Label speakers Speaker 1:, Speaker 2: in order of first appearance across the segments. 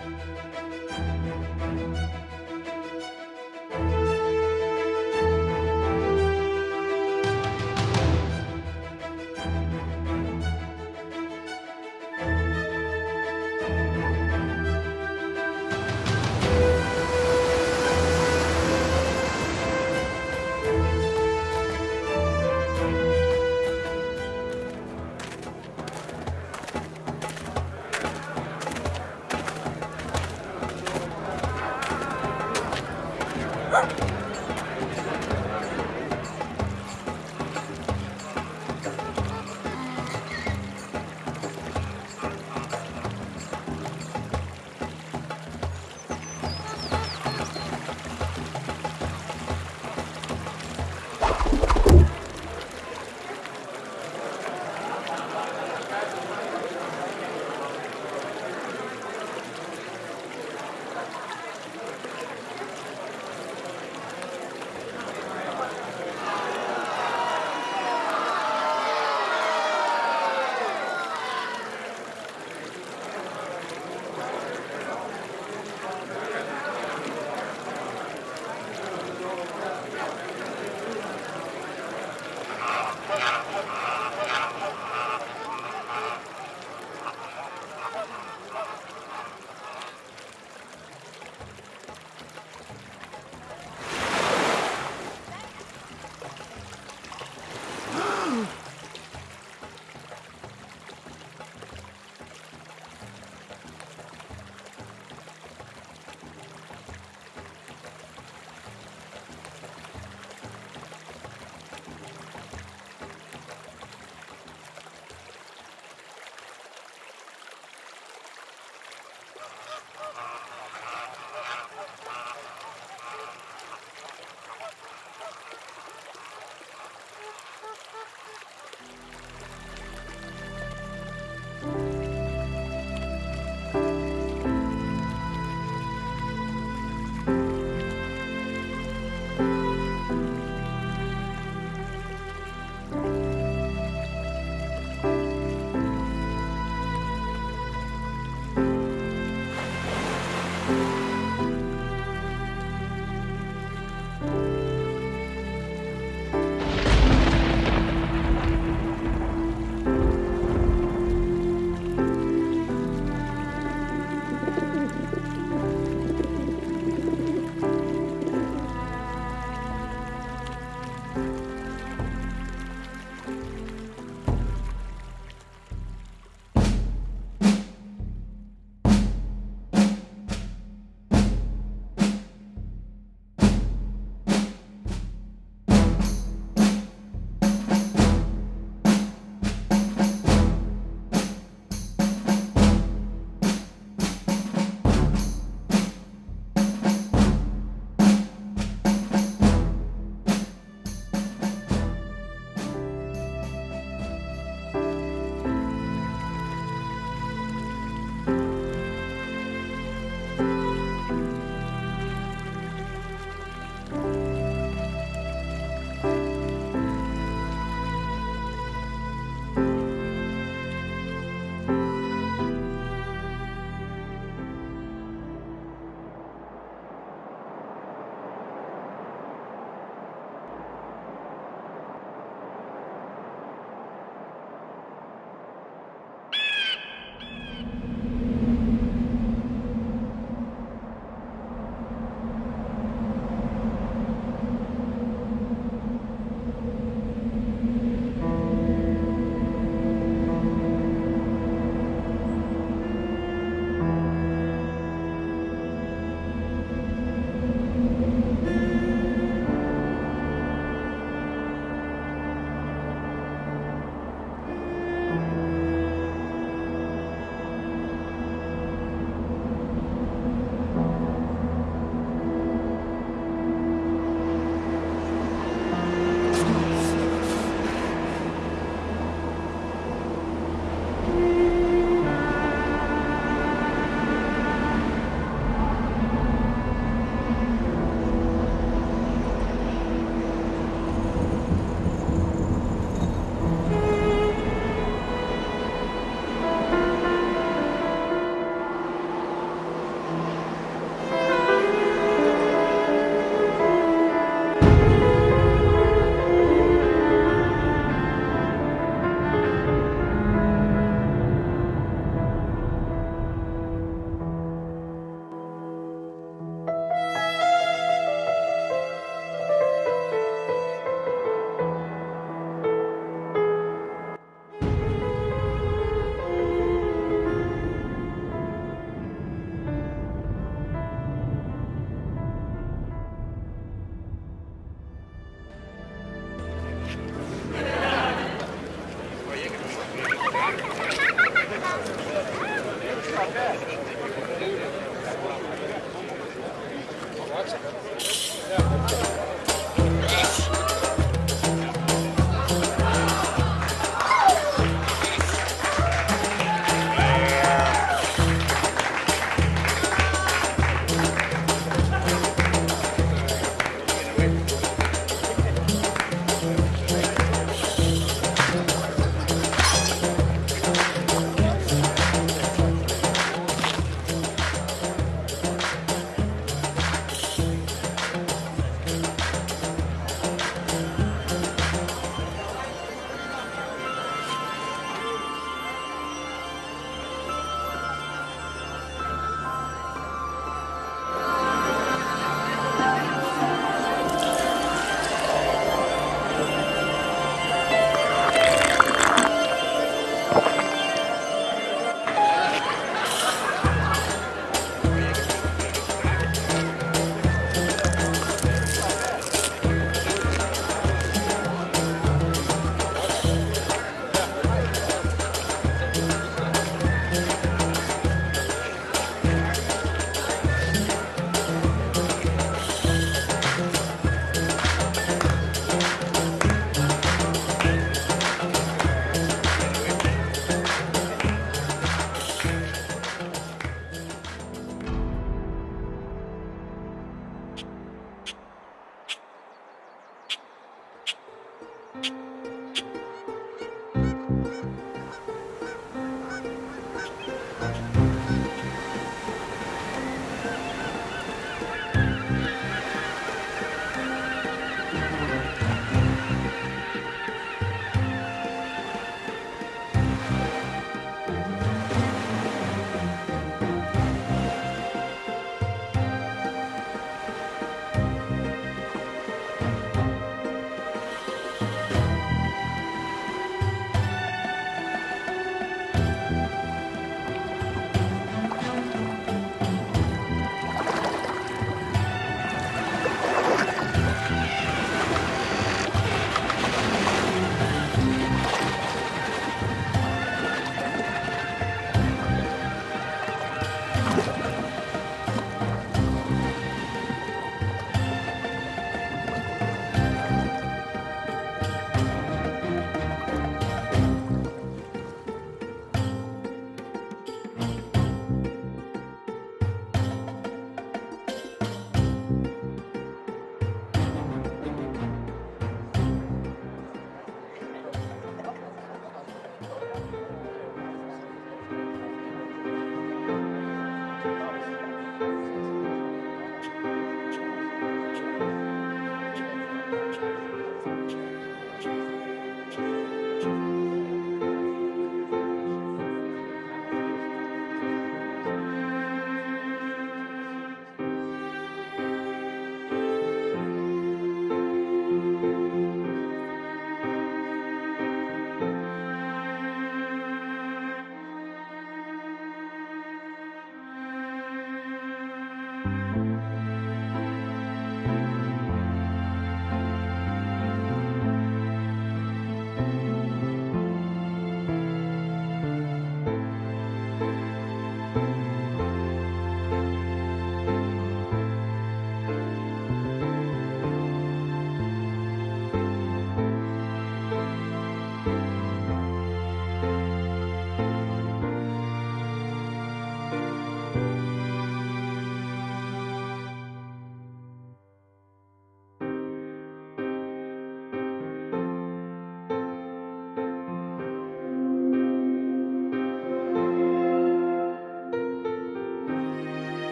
Speaker 1: We'll be right back.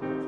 Speaker 1: noite.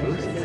Speaker 1: 아, 그렇습니다.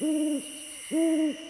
Speaker 1: Mm-hmm.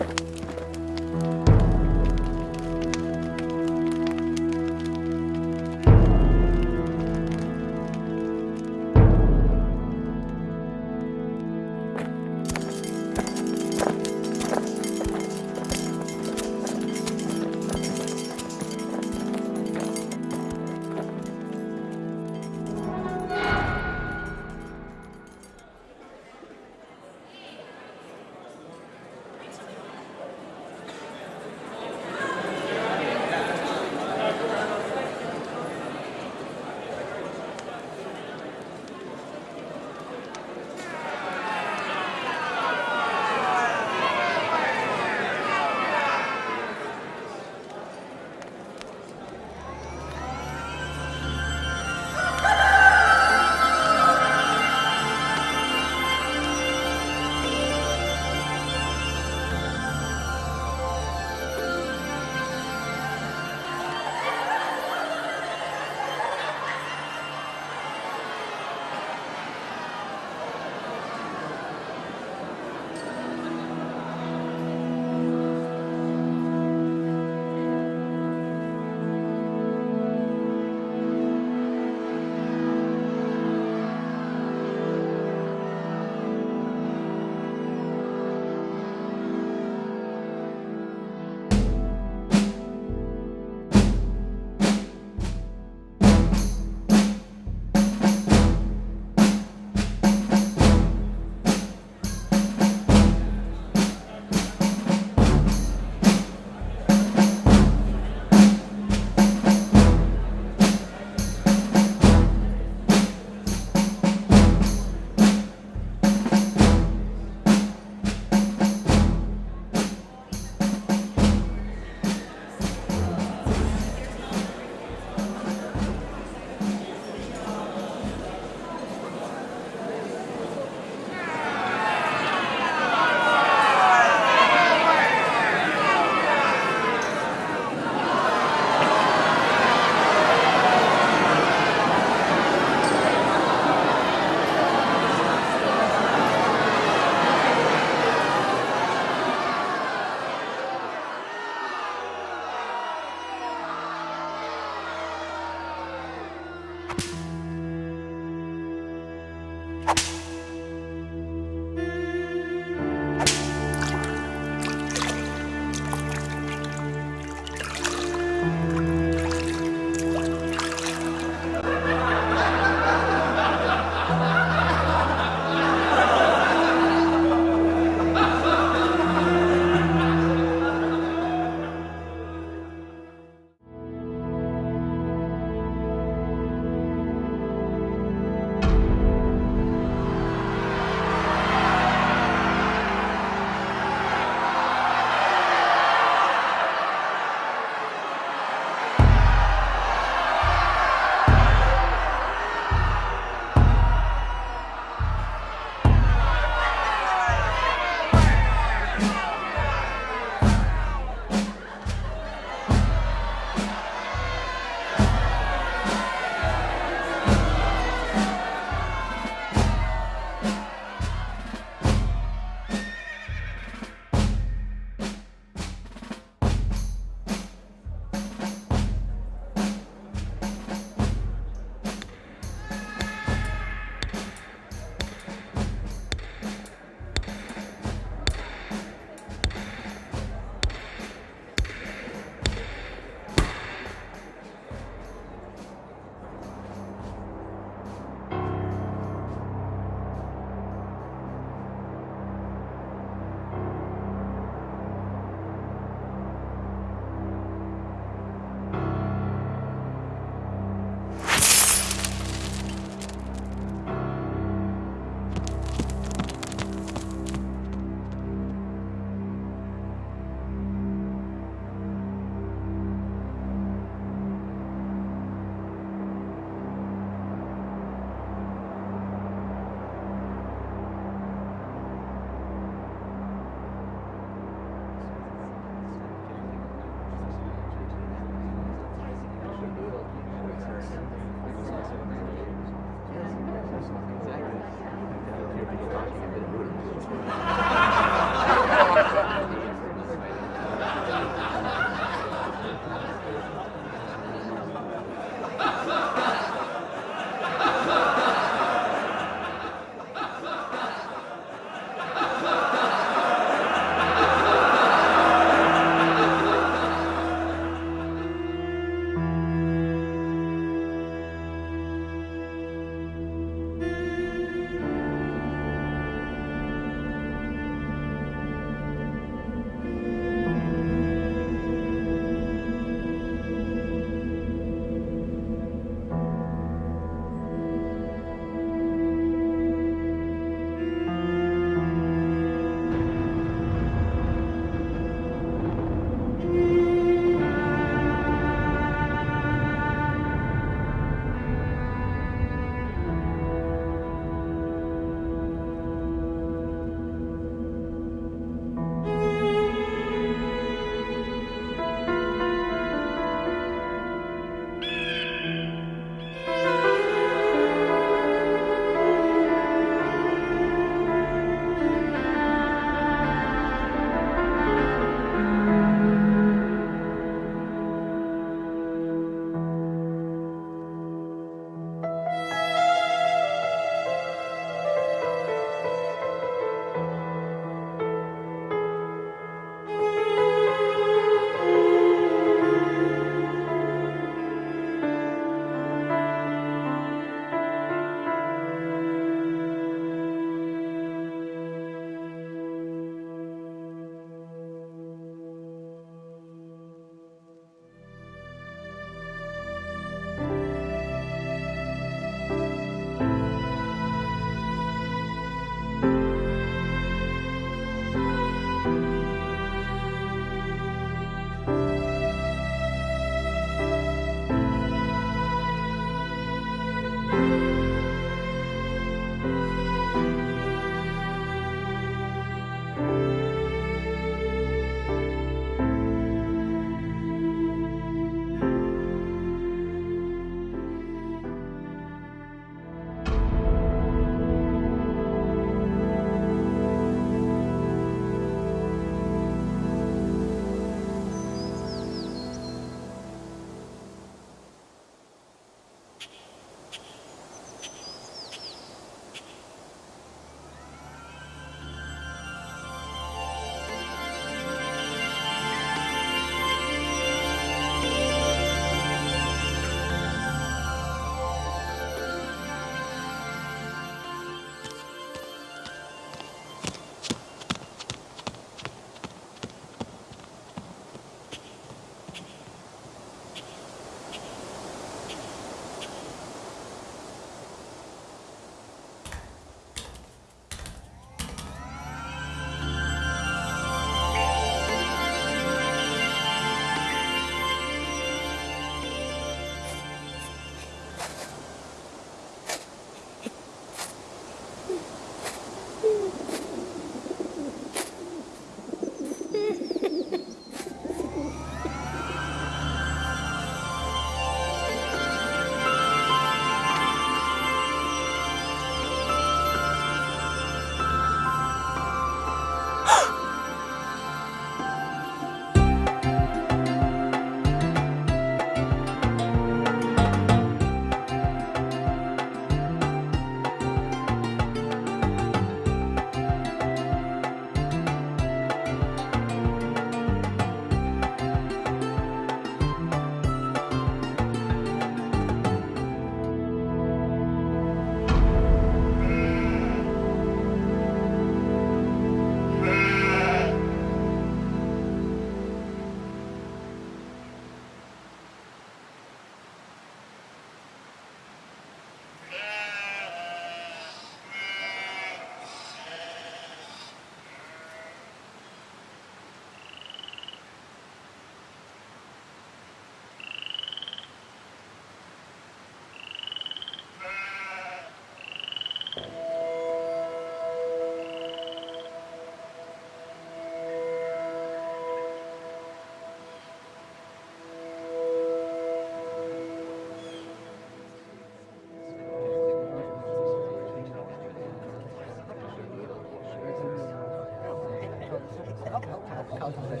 Speaker 1: couches that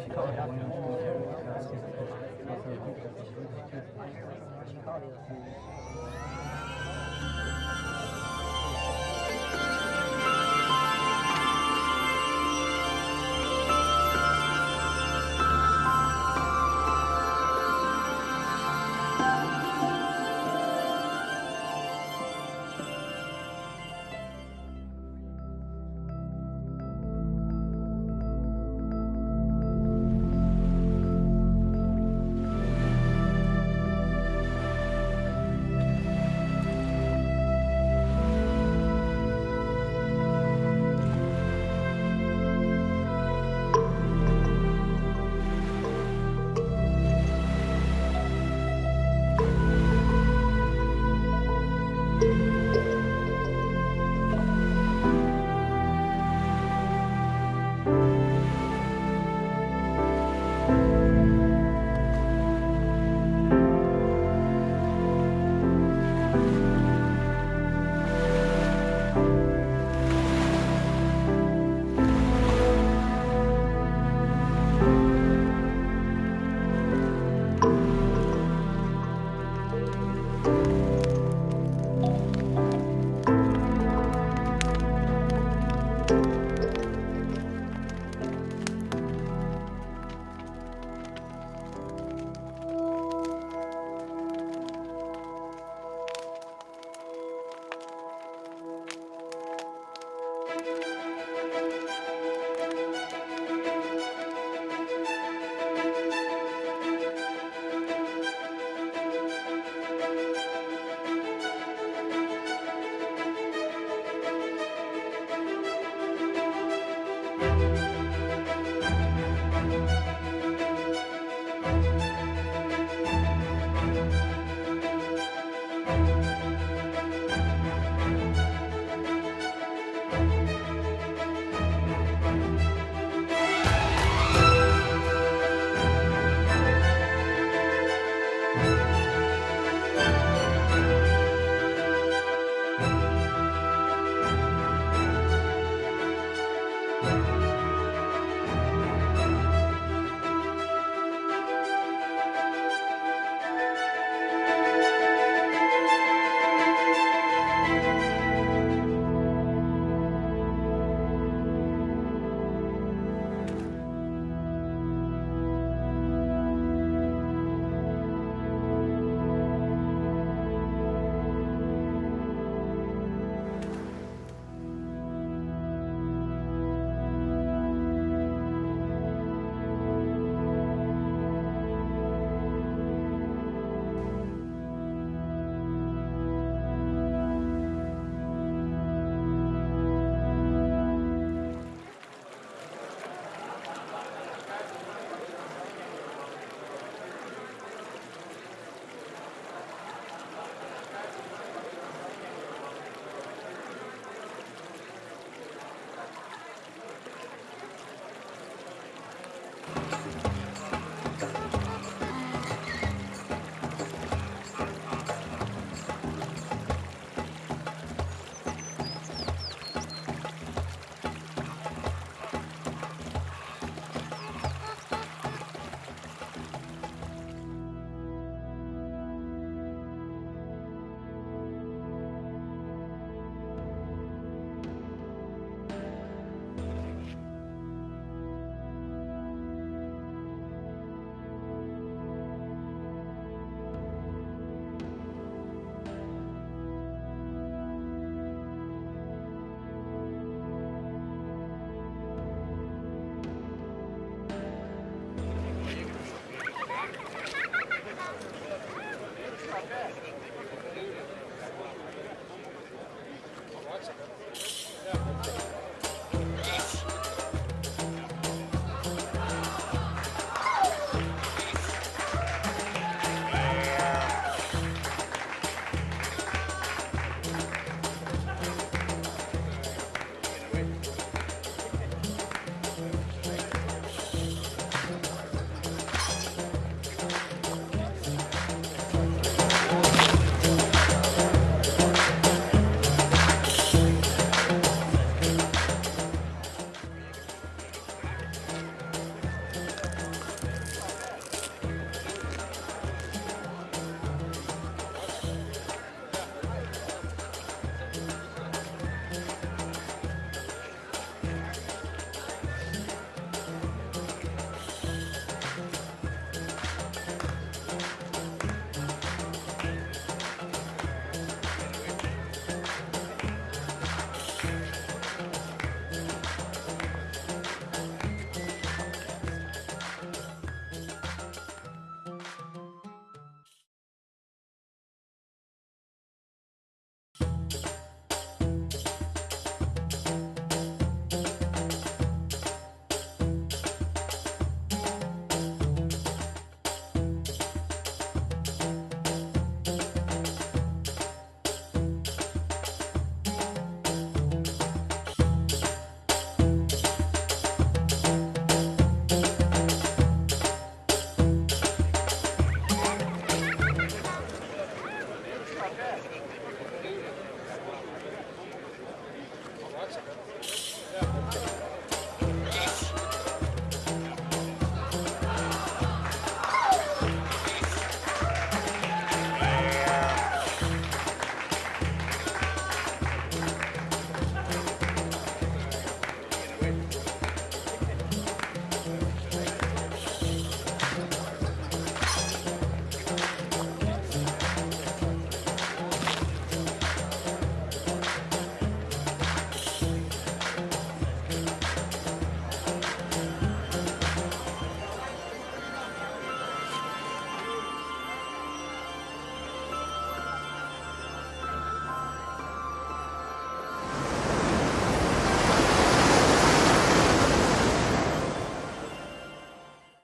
Speaker 1: she called